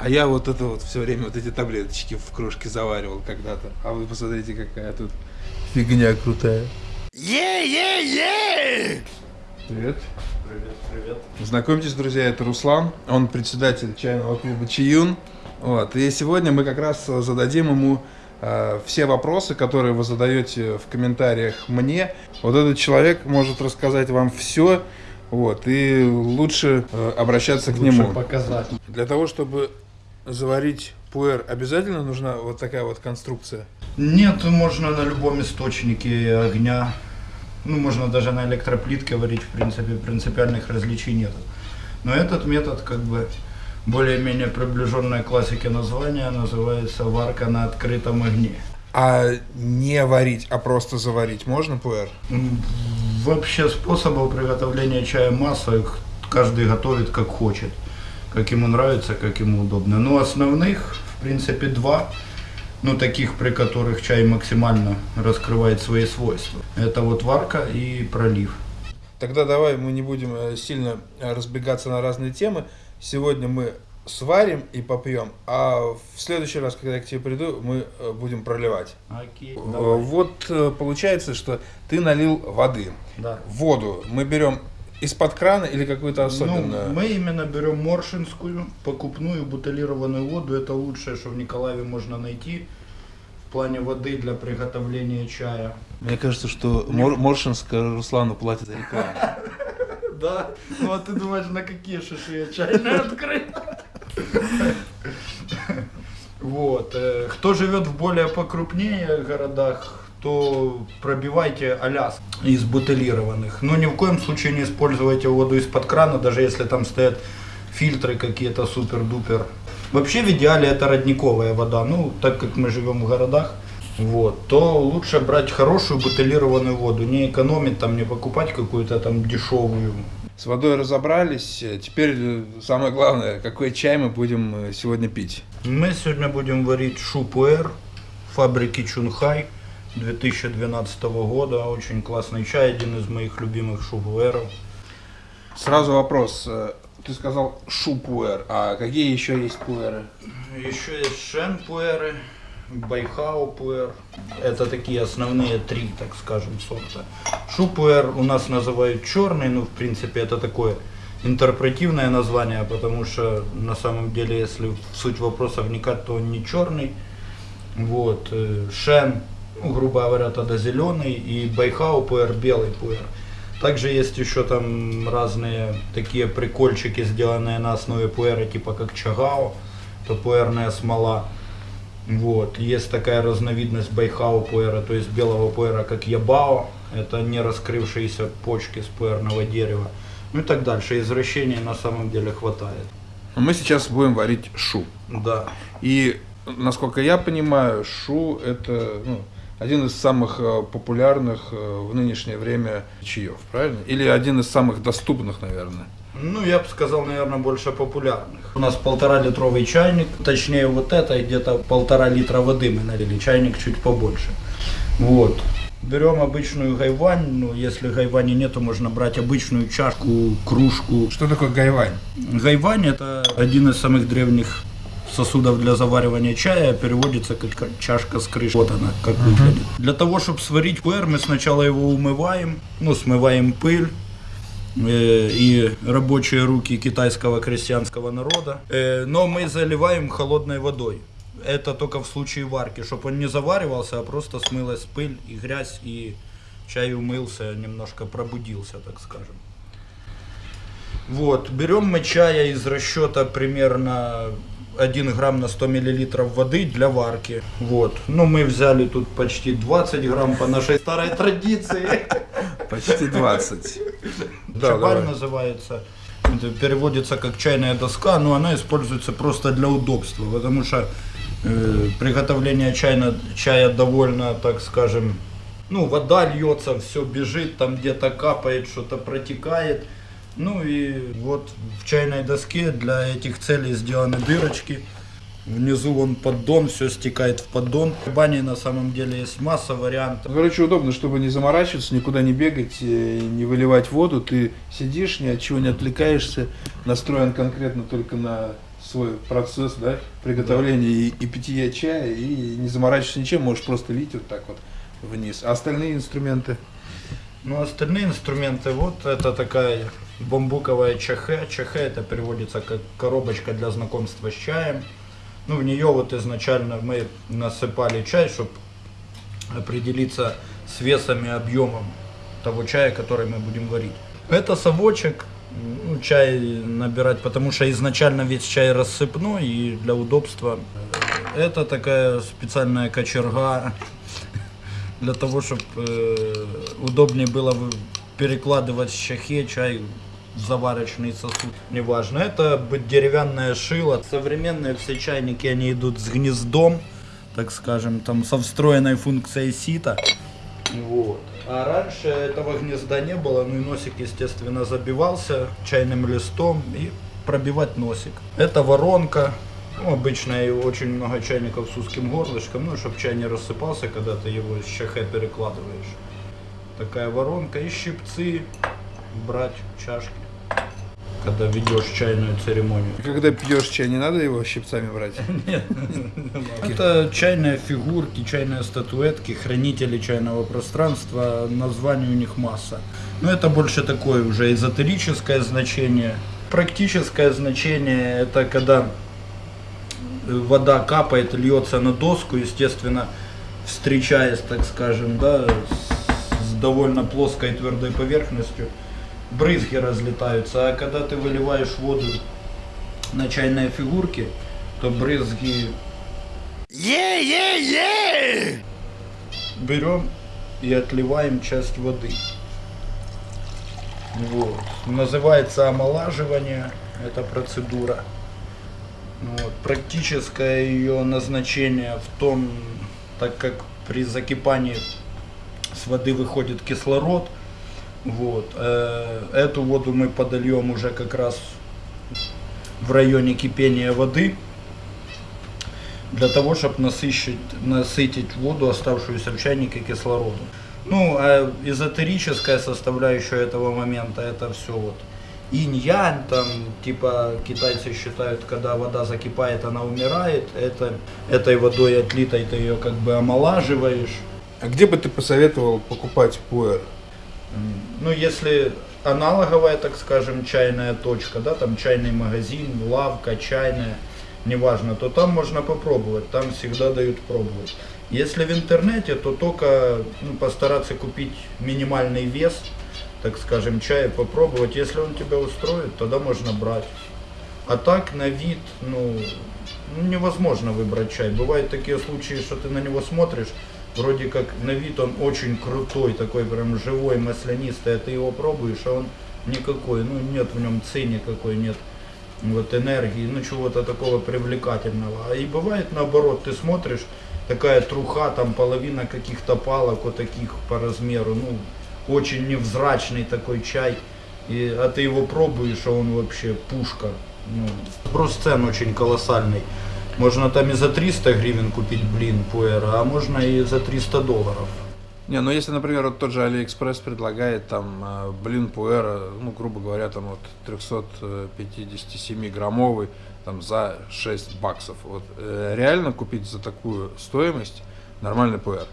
А я вот это вот все время вот эти таблеточки в кружке заваривал когда-то. А вы посмотрите, какая тут фигня крутая. Е-е-е! Привет. Привет, привет. Знакомьтесь, друзья, это Руслан. Он председатель чайного клуба Чиюн. Вот. И сегодня мы как раз зададим ему э, все вопросы, которые вы задаете в комментариях мне. Вот этот человек может рассказать вам все. Вот, и лучше э, обращаться к Лучше нему. показать. Для того, чтобы заварить пуэр, обязательно нужна вот такая вот конструкция. Нет, можно на любом источнике огня. Ну, можно даже на электроплитке варить, в принципе, принципиальных различий нет. Но этот метод, как бы, более-менее приближенная к классике названия, называется варка на открытом огне. А не варить, а просто заварить можно пуэр? Вообще способов приготовления чая масса, каждый готовит как хочет, как ему нравится, как ему удобно. Но основных, в принципе, два, ну таких, при которых чай максимально раскрывает свои свойства. Это вот варка и пролив. Тогда давай мы не будем э, сильно э, разбегаться на разные темы. Сегодня мы сварим и попьем, а в следующий раз, когда я к тебе приду, мы э, будем проливать. Окей, Э, Вот получается, что ты налил воды. Да. Воду мы берем из-под крана или какую-то особенную? Ну, мы именно берем моршинскую, покупную бутылированную воду. Это лучшее, что в Николаеве можно найти в плане воды для приготовления чая. Мне кажется, что Мор- Моршинска Руслану платит за рекламу. Да, ну а ты думаешь, на какие шиши я чайные открыл? Вот. э, Кто живет в более покрупнее городах, то пробивайте Аляск из бутылированных. Но ни в коем случае не используйте воду из-под крана, даже если там стоят фильтры какие-то супер-дупер. Вообще в идеале это родниковая вода. Ну, так как мы живем в городах, вот, то лучше брать хорошую бутылированную воду, не экономить там, не покупать какую-то там дешевую. С водой разобрались. Теперь самое главное, какой чай мы будем э, сегодня пить. Мы сегодня будем варить шупуэр фабрики Чунхай 2012 года. Очень классный чай, один из моих любимых шупуэров. Сразу вопрос. э, Ты сказал шупуэр, а какие еще есть пуэры? Еще есть шен пуэры, байхао пуэр. Это такие основные три, так скажем, сорта. Шупуэр у нас называют черный, ну в принципе это такое интерпретивное название, потому что на самом деле, если в суть вопроса вникать, то он не черный. Вот. э, Шен, ну, грубо говоря, тогда зеленый, и байхао пуэр белый пуэр. Также есть еще там разные такие прикольчики, сделанные на основе пуэра, типа как чагао, то пуэрная смола. Вот. Есть такая разновидность байхао пуэра, то есть белого пуэра, как ябао. Это не раскрывшиеся почки с пуэрного дерева. Ну и так дальше. Извращений на самом деле хватает. А Мы сейчас будем варить шу. Да. И, насколько я понимаю, шу это ну, один из самых э, популярных э, в нынешнее время чаев, правильно? Или один из самых доступных, наверное. Ну, я бы сказал, наверное, больше популярных. У нас полтора литровый чайник, точнее вот это, где-то полтора литра воды мы налили, чайник чуть побольше. Вот. Берем обычную гайвань, ну, если гайвани нету, можно брать обычную чашку, кружку. Что такое гайвань? Гайвань это один из самых древних сосудов для заваривания чая, переводится как чашка с крышей. Вот она, как выглядит. Для того, чтобы сварить пуэр, мы сначала его умываем, ну, смываем пыль, э, и рабочие руки китайского крестьянского народа. Э, Но мы заливаем холодной водой. Это только в случае варки, чтобы он не заваривался, а просто смылась пыль и грязь, и чай умылся, немножко пробудился, так скажем. Вот, берем мы чая из расчета примерно 1 грамм на 100 миллилитров воды для варки. Вот, ну мы взяли тут почти 20 грамм по нашей старой традиции. Почти 20. Да, Чабаль называется. Это переводится как чайная доска, но она используется просто для удобства, потому что э, приготовление чайна, чая довольно, так скажем, ну, вода льется, все бежит, там где-то капает, что-то протекает. Ну и вот в чайной доске для этих целей сделаны дырочки. Внизу вон поддон, все стекает в поддон. В бане на самом деле есть масса вариантов. Короче, удобно, чтобы не заморачиваться, никуда не бегать, э, не выливать воду. Ты сидишь, ни от чего не отвлекаешься, настроен конкретно только на свой процесс, да, приготовления и, и питья чая, и не заморачиваешься ничем, можешь просто лить вот так вот вниз. А остальные инструменты? Ну, остальные инструменты, вот это такая бамбуковая чахе. Чахе это переводится как коробочка для знакомства с чаем. Ну, в нее вот изначально мы насыпали чай, чтобы определиться с весом и объемом того чая, который мы будем варить. Это совочек, ну, чай набирать, потому что изначально весь чай рассыпной и для удобства. Это такая специальная кочерга для того, чтобы э, удобнее было перекладывать в чахе чай заварочный сосуд. Неважно, это деревянное шило. Современные все чайники, они идут с гнездом, так скажем, там со встроенной функцией сита. Вот. А раньше этого гнезда не было, ну и носик, естественно, забивался чайным листом и пробивать носик. Это воронка. Ну, обычно и очень много чайников с узким горлышком, ну, чтобы чай не рассыпался, когда ты его с чахе перекладываешь. Такая воронка и щипцы брать чашки когда ведешь чайную церемонию. Когда пьешь чай, не надо его щипцами брать? Нет. Это чайные фигурки, чайные статуэтки, хранители чайного пространства, названий у них масса. Но это больше такое уже эзотерическое значение. Практическое значение это когда вода капает, льется на доску, естественно, встречаясь, так скажем, да, с довольно плоской твердой поверхностью брызги разлетаются, а когда ты выливаешь воду на чайные фигурки, то брызги... Е-е-е! Берем и отливаем часть воды. Вот. Называется омолаживание, эта процедура. Вот. Практическое ее назначение в том, так как при закипании с воды выходит кислород, вот. Э, эту воду мы подольем уже как раз в районе кипения воды, для того, чтобы насыщить, насытить воду, оставшуюся в чайнике, кислородом. Ну, а эзотерическая составляющая этого момента, это все вот инь-янь, там, типа, китайцы считают, когда вода закипает, она умирает, это, этой водой отлитой ты ее как бы омолаживаешь. А где бы ты посоветовал покупать пуэр? Ну, если аналоговая, так скажем, чайная точка, да, там чайный магазин, лавка, чайная, неважно, то там можно попробовать, там всегда дают пробовать. Если в интернете, то только ну, постараться купить минимальный вес, так скажем, чая, попробовать. Если он тебя устроит, тогда можно брать. А так на вид, ну, ну невозможно выбрать чай. Бывают такие случаи, что ты на него смотришь, вроде как на вид он очень крутой, такой прям живой, маслянистый, а ты его пробуешь, а он никакой, ну нет в нем ци никакой, нет вот энергии, ну чего-то такого привлекательного. И бывает наоборот, ты смотришь, такая труха, там половина каких-то палок вот таких по размеру, ну очень невзрачный такой чай, и, а ты его пробуешь, а он вообще пушка. Ну, просто цен очень колоссальный. Можно там и за 300 гривен купить блин пуэра, а можно и за 300 долларов. Не, ну если, например, вот тот же Алиэкспресс предлагает там э, блин пуэра, ну, грубо говоря, там вот 357 граммовый, там за 6 баксов. Вот э, реально купить за такую стоимость нормальный пуэр?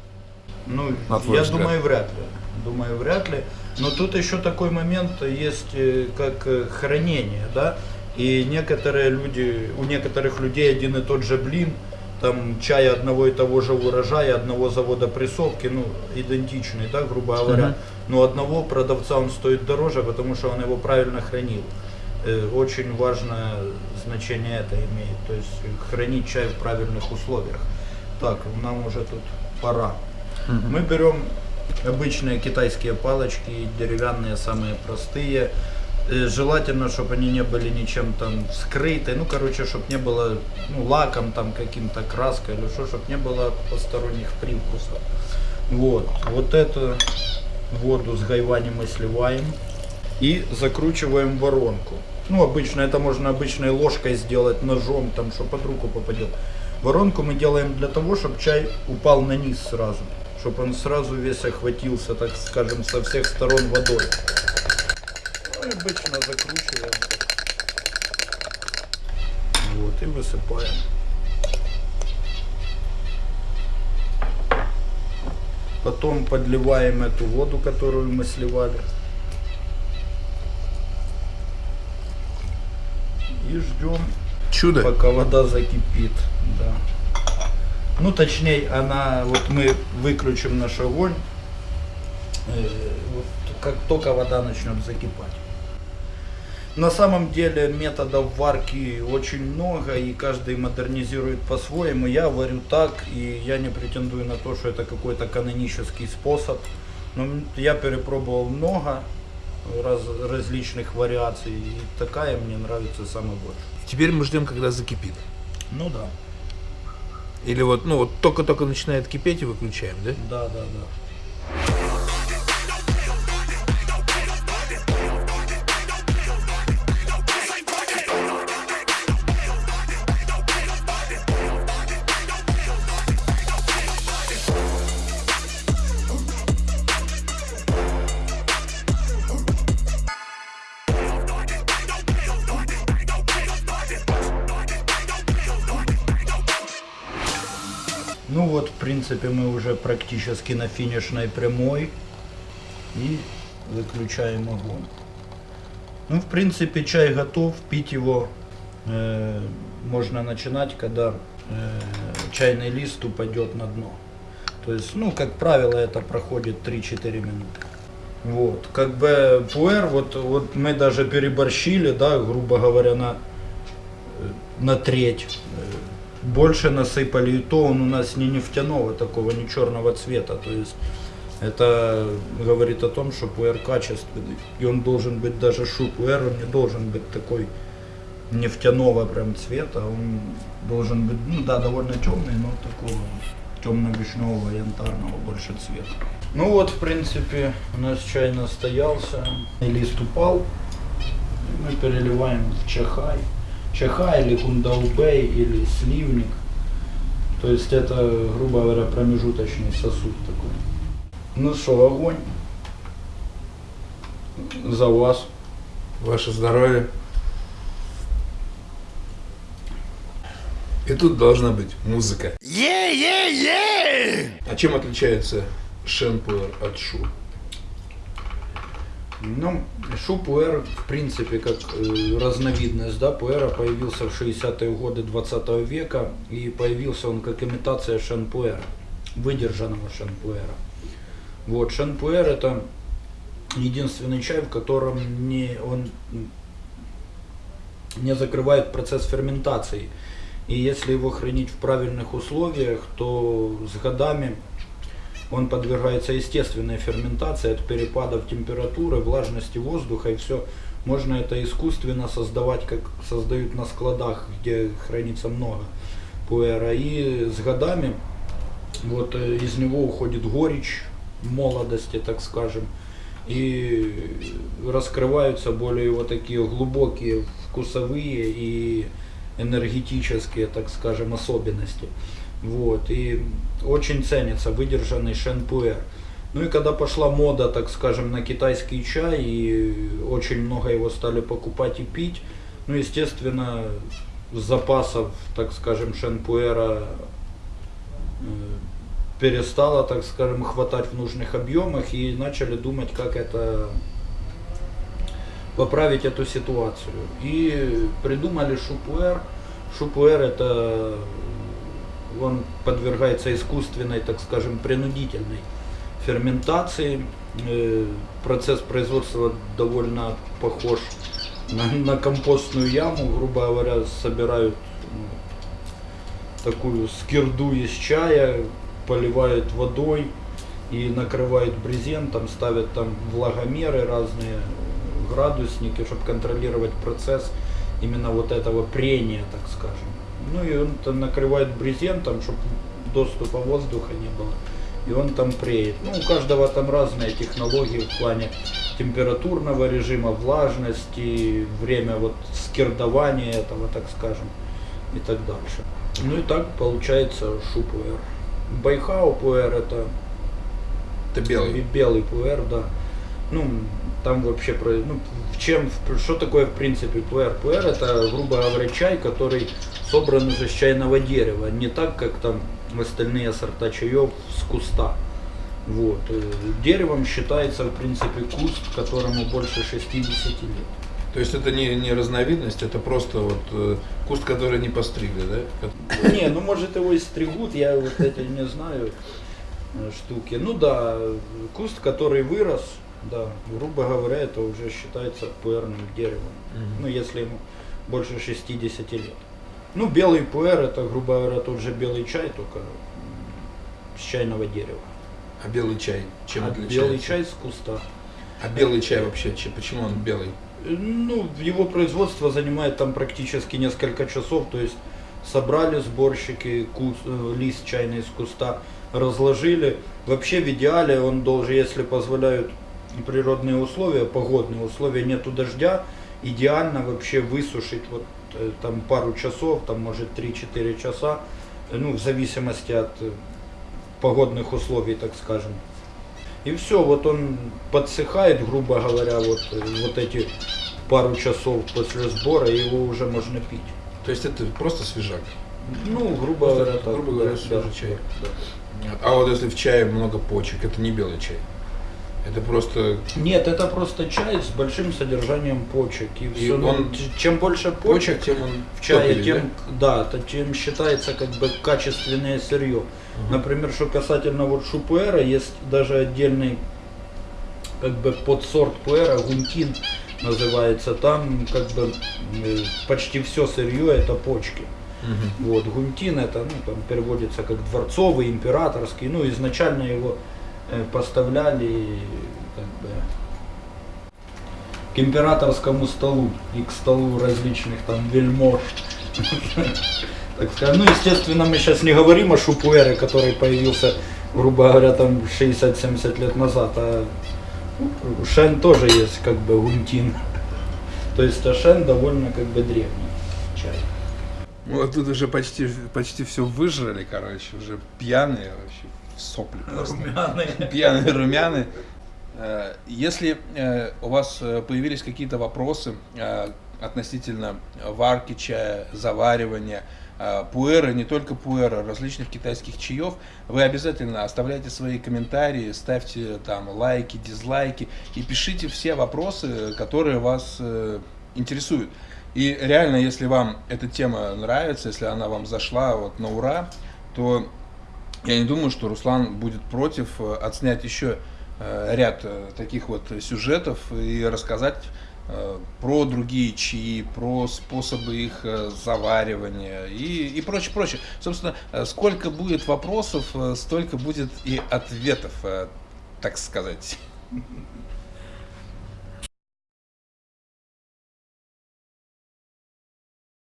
Ну, я взгляд. думаю, вряд ли. Думаю, вряд ли. Но тут еще такой момент есть, э, как хранение, да. И некоторые люди, у некоторых людей один и тот же блин, там чай одного и того же урожая, одного завода прессовки, ну, идентичный, да, грубо говоря. Uh-huh. Но одного продавца он стоит дороже, потому что он его правильно хранил. Э, очень важное значение это имеет, то есть хранить чай в правильных условиях. Так, нам уже тут пора. Uh-huh. Мы берем обычные китайские палочки, деревянные, самые простые. Э, желательно, чтобы они не были ничем там скрыты, ну, короче, чтобы не было ну, лаком там каким-то, краской или что, чтобы не было посторонних привкусов. Вот, вот эту воду с гайвани мы сливаем и закручиваем воронку. Ну, обычно, это можно обычной ложкой сделать, ножом, там, что под руку попадет. Воронку мы делаем для того, чтобы чай упал на низ сразу, чтобы он сразу весь охватился, так скажем, со всех сторон водой обычно закручиваем. Вот, и высыпаем. Потом подливаем эту воду, которую мы сливали. И ждем, Чудо. пока вода закипит. Да. Ну, точнее, она, вот мы выключим наш огонь, э, вот как только вода начнет закипать. На самом деле методов варки очень много, и каждый модернизирует по-своему. Я варю так, и я не претендую на то, что это какой-то канонический способ. Но я перепробовал много раз, различных вариаций, и такая мне нравится самая больше. Теперь мы ждем, когда закипит. Ну да, Или вот, ну вот только-только начинает кипеть и выключаем, да? да, да, да. Принципе, мы уже практически на финишной прямой. И выключаем огонь. Ну, в принципе, чай готов. Пить его э, можно начинать, когда э, чайный лист упадет на дно. То есть, ну, как правило, это проходит 3-4 минуты. Вот, как бы пуэр, вот, вот мы даже переборщили, да, грубо говоря, на, э, на треть. Больше насыпали, и то он у нас не нефтяного такого, не черного цвета. То есть это говорит о том, что пуэр качественный. И он должен быть даже шу пуэр, он не должен быть такой нефтяного прям цвета. Он должен быть, ну да, довольно темный, но такого темно-вишневого, янтарного больше цвета. Ну вот, в принципе, у нас чай настоялся. Лист упал. Мы переливаем в чахай. Чахай или кундаубей или сливник. То есть это, грубо говоря, промежуточный сосуд такой. Ну что, огонь. За вас. Ваше здоровье. И тут должна быть музыка. А чем отличается шенпуэр от шу? Ну, шу пуэр, в принципе, как э, разновидность, да, пуэра появился в 60-е годы 20 века, и появился он как имитация шенпуэра, выдержанного шенпуэра. Вот, шенпуэр это единственный чай, в котором не, он не закрывает процесс ферментации. И если его хранить в правильных условиях, то с годами он подвергается естественной ферментации от перепадов температуры, влажности воздуха и все. Можно это искусственно создавать, как создают на складах, где хранится много пуэра. И с годами вот э, из него уходит горечь молодости, так скажем. И раскрываются более вот такие глубокие вкусовые и энергетические, так скажем, особенности. Вот, и очень ценится выдержанный шенпуэр. Ну и когда пошла мода, так скажем, на китайский чай, и очень много его стали покупать и пить, ну, естественно, запасов, так скажем, шенпуэра э, перестало, так скажем, хватать в нужных объемах, и начали думать, как это поправить эту ситуацию. И придумали шупуэр. Шупуэр это он подвергается искусственной, так скажем, принудительной ферментации. Э, Процесс производства довольно похож на, на компостную яму, грубо говоря, собирают ну, такую скирду из чая, поливают водой и накрывают брезентом, ставят там влагомеры разные, градусники, чтобы контролировать процесс именно вот этого прения, так скажем. Ну и он там накрывает брезентом, чтобы доступа воздуха не было. И он там преет. Ну, у каждого там разные технологии в плане температурного режима, влажности, время вот скирдования этого, так скажем, и так дальше. Ну и так получается шупуэр. Байхау пуэр это Это белый. белый пуэр, да. Ну, там вообще про, ну, в чем, что такое в принципе пуэр? Пуэр это, грубо говоря, чай, который собран уже с чайного дерева, не так, как там остальные сорта чаев с куста. Вот. э, Деревом считается, в принципе, куст, которому больше 60 лет. То есть это не, не разновидность, это просто вот э, куст, который не постригли, да? Не, ну может его и стригут, я вот эти не знаю э, штуки. Ну да, куст, который вырос, да, грубо говоря, это уже считается пуэрным деревом. Ну, если ему больше 60 лет. Ну, белый пуэр, это, грубо говоря, тот же белый чай, только с чайного дерева. А белый чай чем А отличается? белый чай с куста. А белый чай вообще, че- почему он белый? Э, Ну, его производство занимает там практически несколько часов, то есть собрали сборщики кус- э, лист чайный из куста, разложили. Вообще в идеале он должен, если позволяют природные условия, погодные условия, нету дождя, идеально вообще высушить вот э, там пару часов, там может 3-4 часа, э, ну в зависимости от э, погодных условий, так скажем. И все, вот он подсыхает, грубо говоря, вот, вот эти пару часов после сбора, его уже можно пить. То есть это просто свежак. Ну, грубо Просто, говоря, так. грубо говоря, да, свежий да, чай. да. А вот если в чае много почек, это не белый чай. Это просто Нет, это просто чай с большим содержанием почек. И, всё, ну, он- чем больше почек, почек, тем он в чае, топливый, тем, да, то тем считается как бы качественное сырье. Например, что касательно вот шупуэра, есть даже отдельный как бы подсорт пуэра, гунтин называется, там как бы э, почти все сырье это почки. Мгм. Вот, гунтин это, ну, там переводится как дворцовый, императорский, ну, изначально его поставляли как бы к императорскому столу и к столу различных там вельмож. Так сказать. Ну, естественно, мы сейчас не говорим о шупуэре, который появился, грубо говоря, там 60-70 лет назад, а ну, Шен тоже есть как бы гунтин. То есть а Шен довольно как бы древний чай. Вот тут уже почти, почти все выжрали, короче, уже пьяные вообще, сопли. Румяные. Пьяные румяны. Э, Если э, у вас э, появились какие-то вопросы относительно варки чая, заваривания, пуэра, не только пуэра, различных китайских чаев, вы обязательно оставляйте свои комментарии, ставьте там лайки, дизлайки и пишите все вопросы, которые вас интересуют. И реально, если вам эта тема нравится, если она вам зашла вот на ура, то я не думаю, что Руслан будет против э, отснять еще э, ряд э, таких вот сюжетов и рассказать про другие чаи, про способы их заваривания и, и прочее, прочее. Собственно, сколько будет вопросов, столько будет и ответов, так сказать.